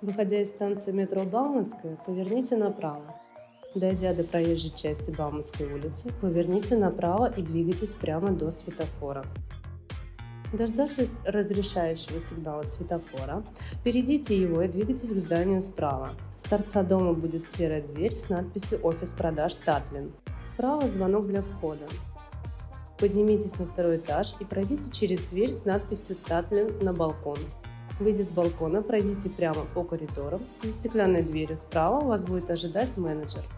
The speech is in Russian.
Выходя из станции метро Бауманская, поверните направо. Дойдя до проезжей части Бауманской улицы, поверните направо и двигайтесь прямо до светофора. Дождавшись разрешающего сигнала светофора, перейдите его и двигайтесь к зданию справа. С торца дома будет серая дверь с надписью «Офис продаж Татлин». Справа звонок для входа. Поднимитесь на второй этаж и пройдите через дверь с надписью «Татлин» на балкон. Выйдя с балкона, пройдите прямо по коридорам. За стеклянной дверью справа вас будет ожидать менеджер.